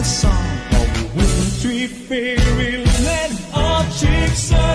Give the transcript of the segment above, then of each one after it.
the song of wintry fairyland. Our chicks are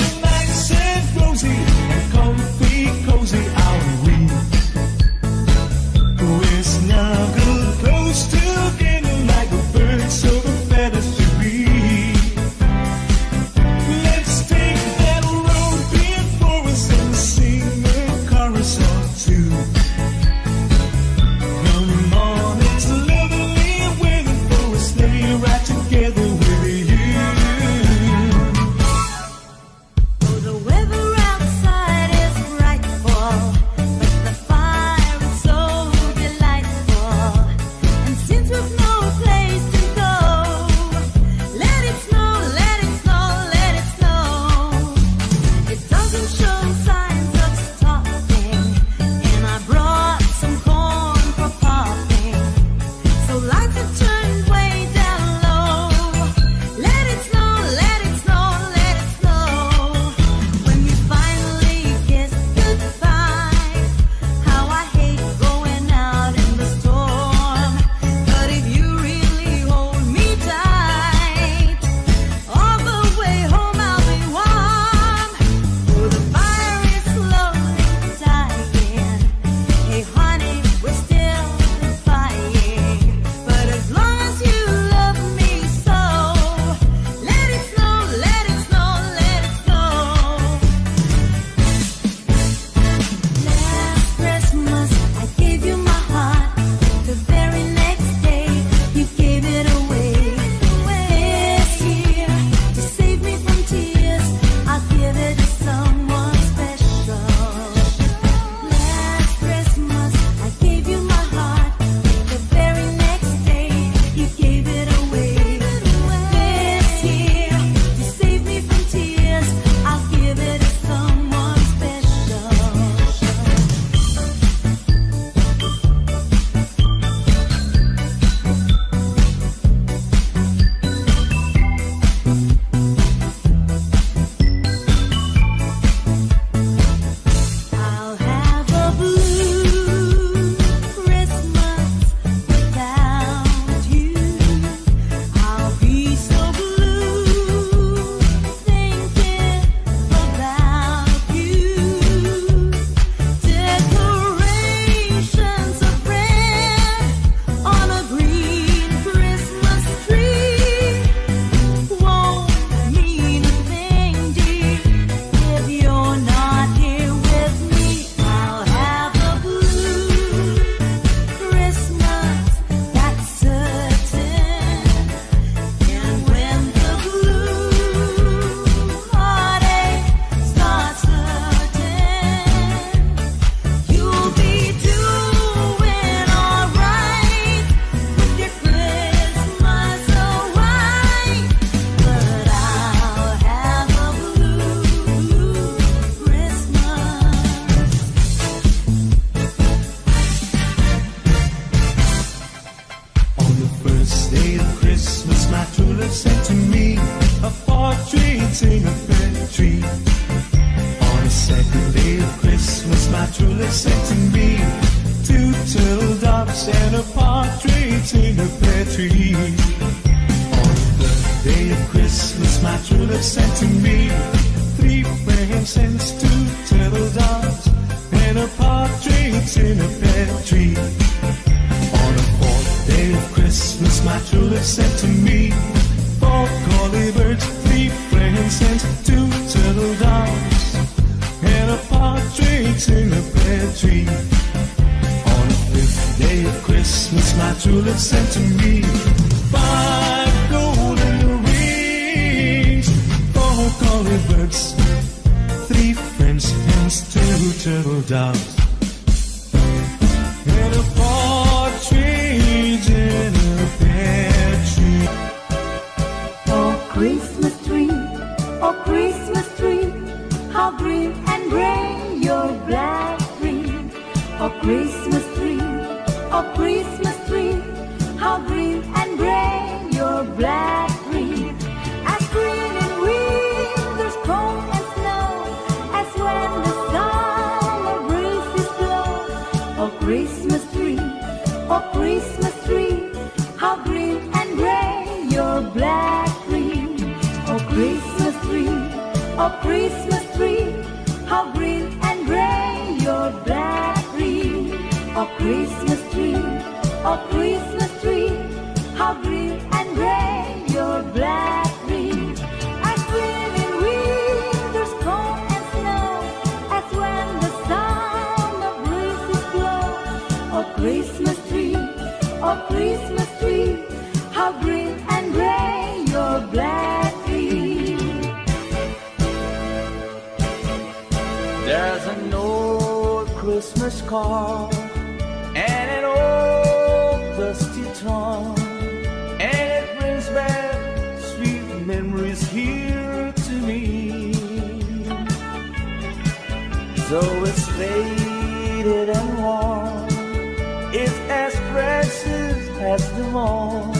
in a pear tree. On the fourth day of Christmas, my true love said to me, Four collie birds, three frankincense, two turtle doves, and a partridge in a pear tree. On a fifth day of Christmas, my true love said to me, it's faded and worn, it's as precious as the morn.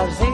A gente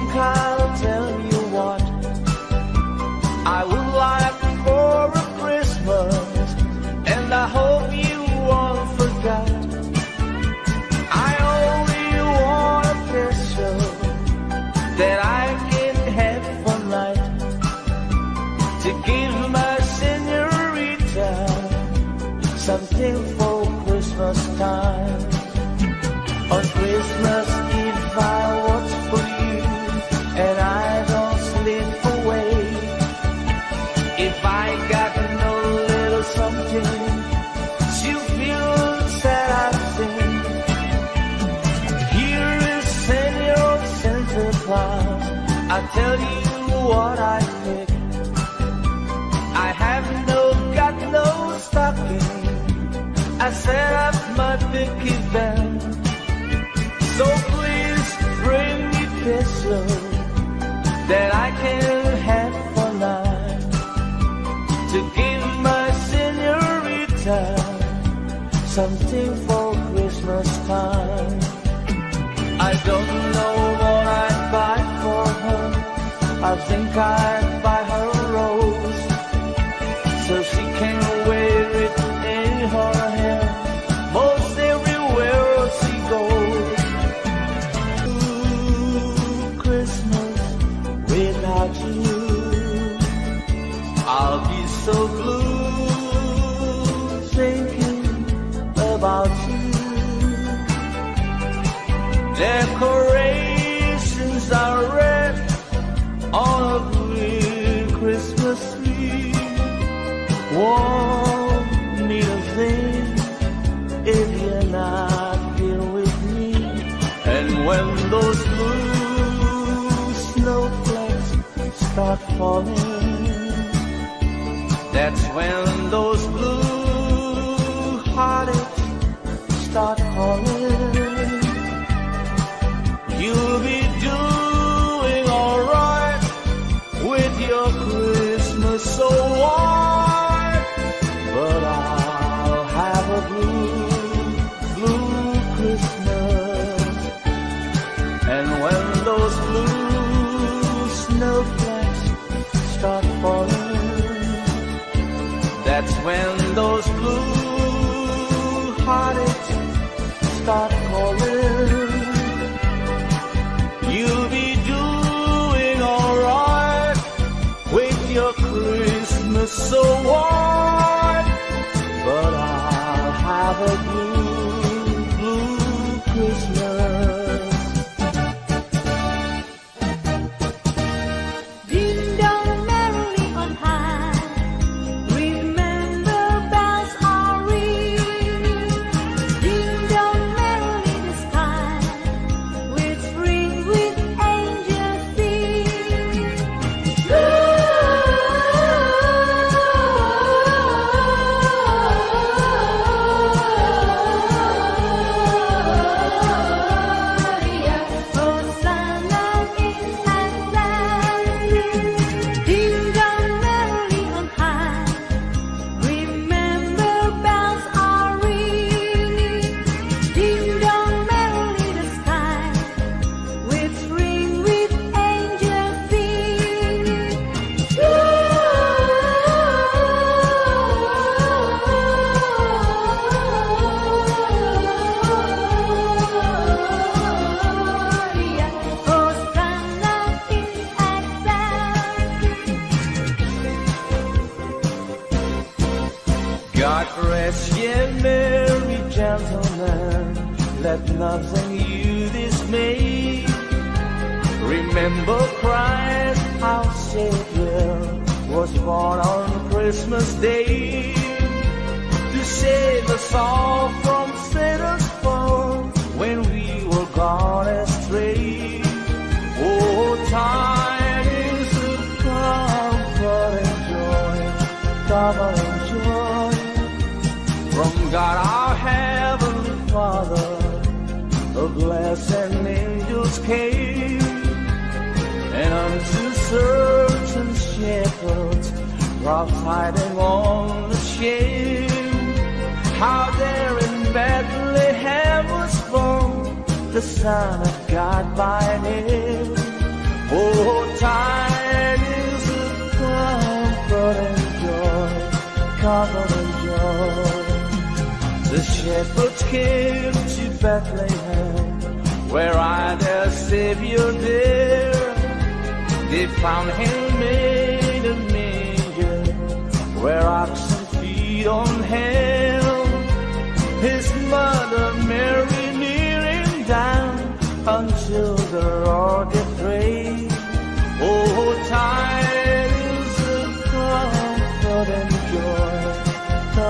falling,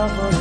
comfort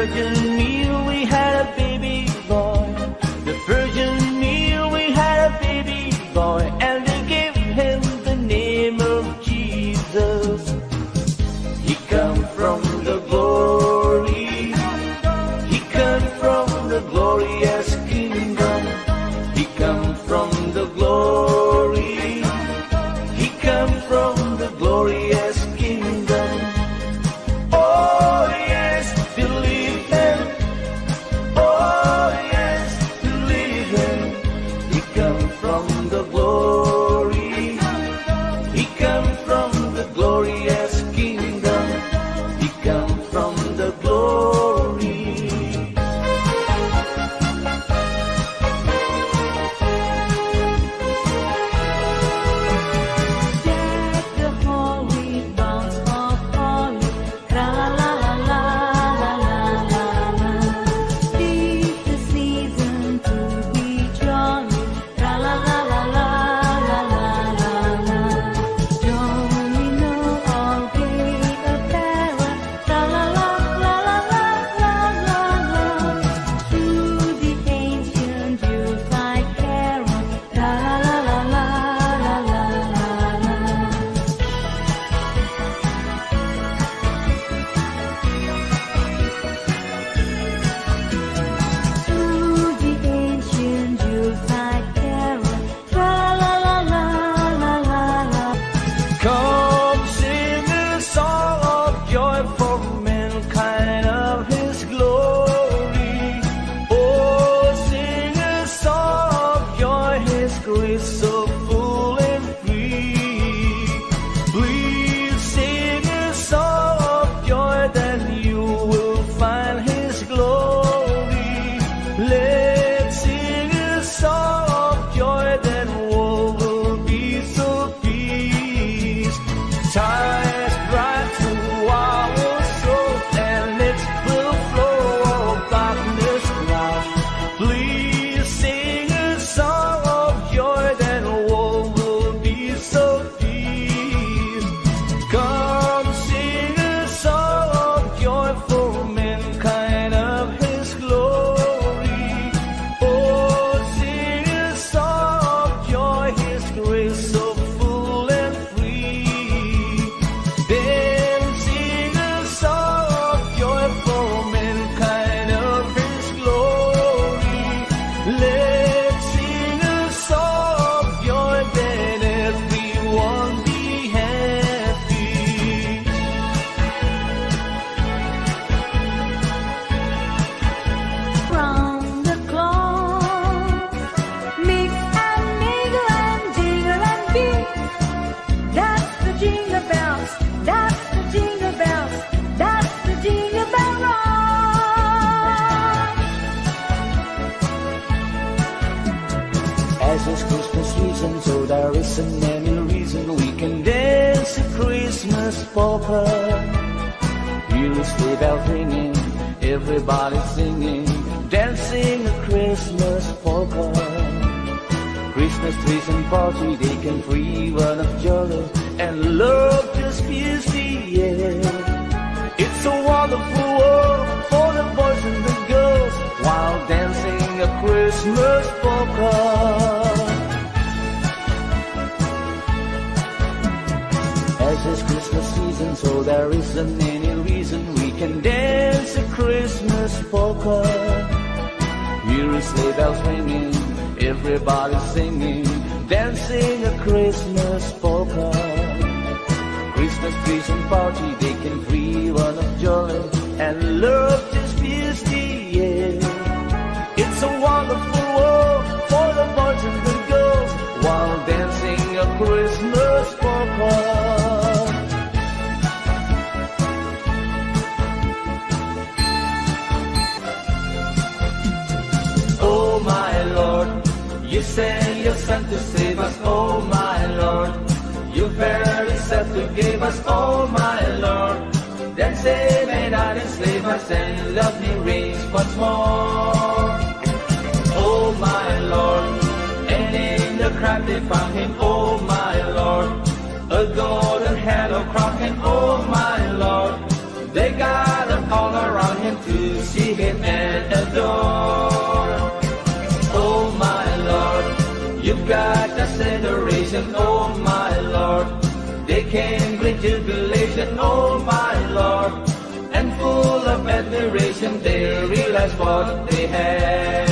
The you barely said to give us. all, my Lord, then save and not enslave us and love me reigns once more. Oh my Lord, and in the crowd they found him. Oh my Lord, a golden halo crown and oh my Lord, they gathered all around him to see him and adore. Oh my Lord, you've got us adoration, oh oh my Lord. And full of admiration, they realized what they had.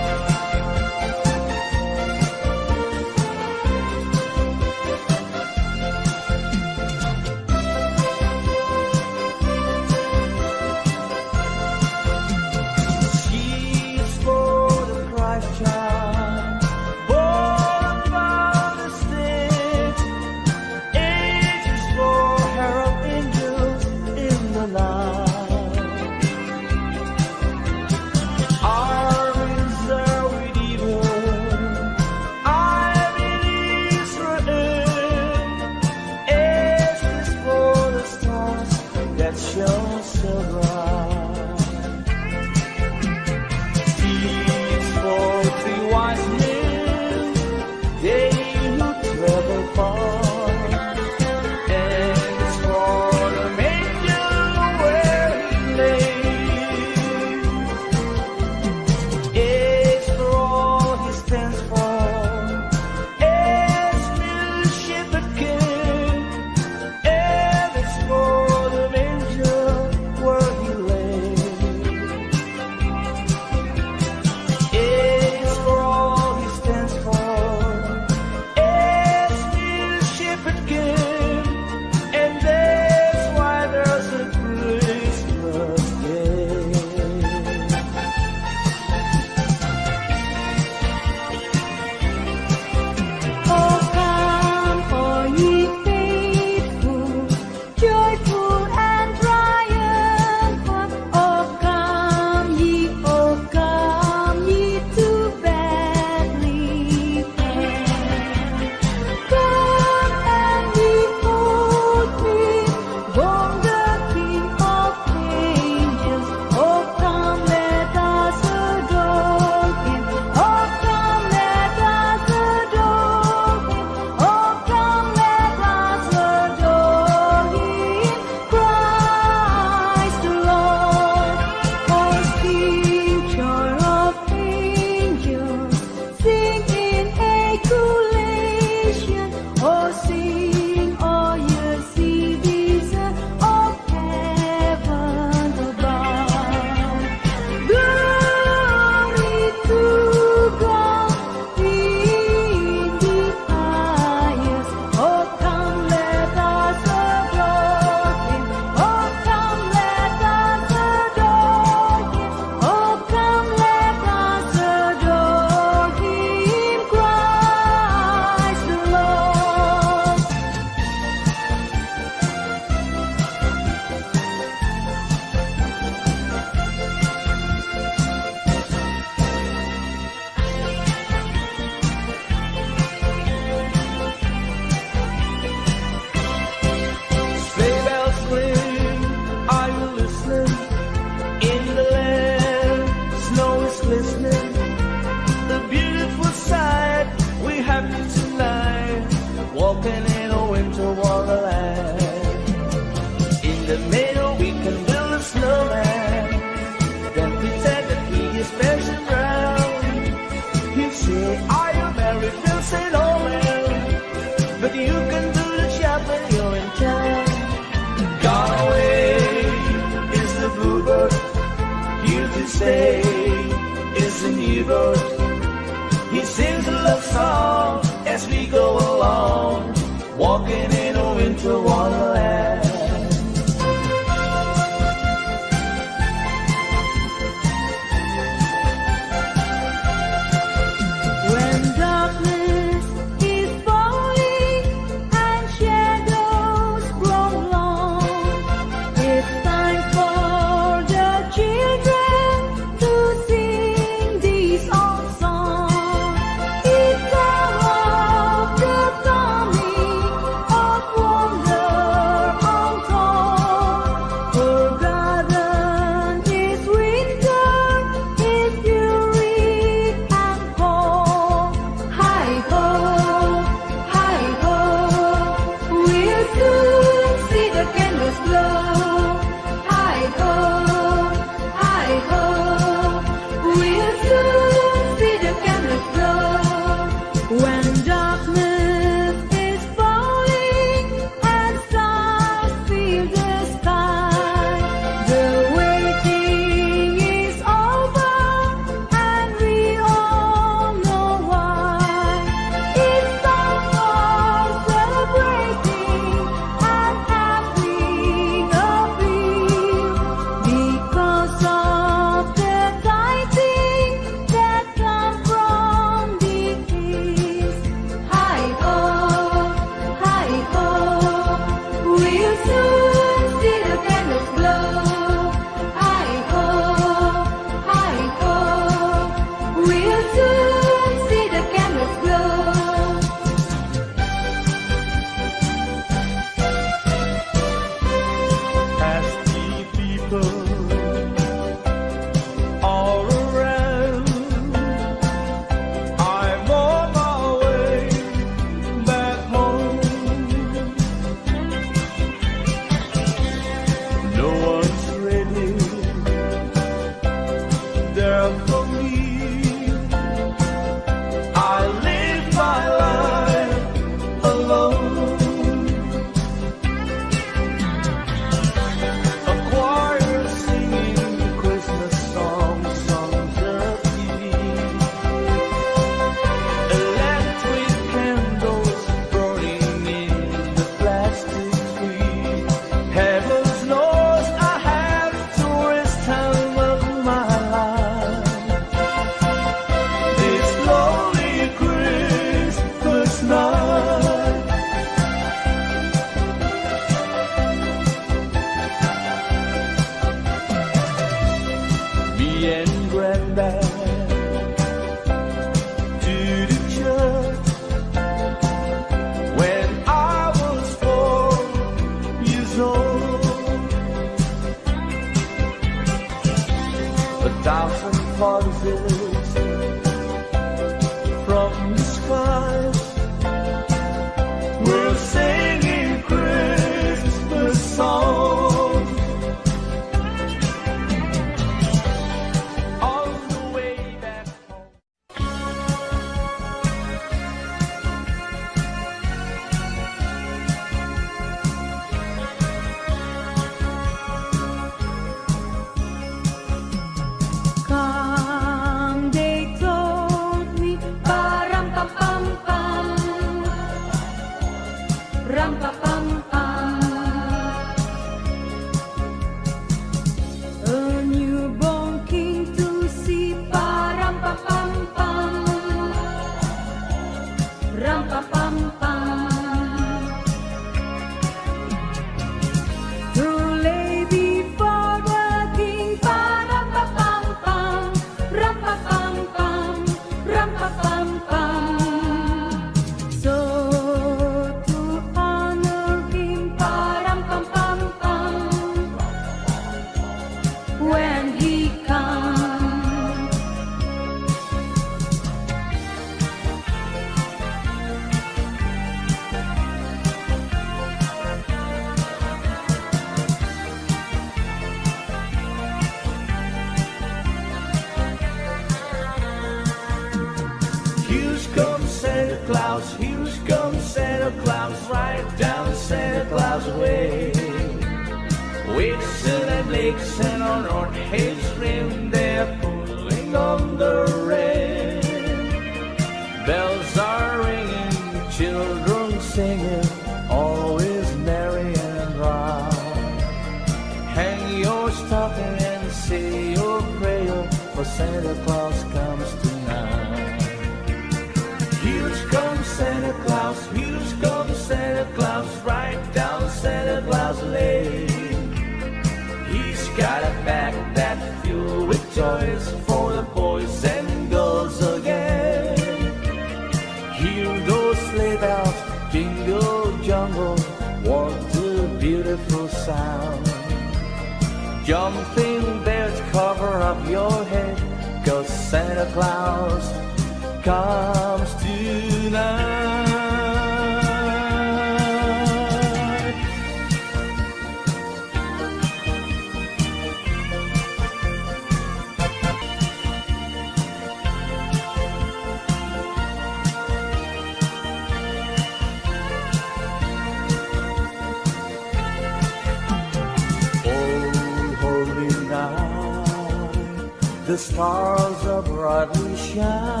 Stars are brightly shining.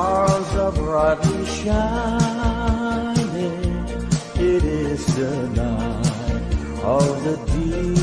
stars are brightly shining. It is the night of the deep.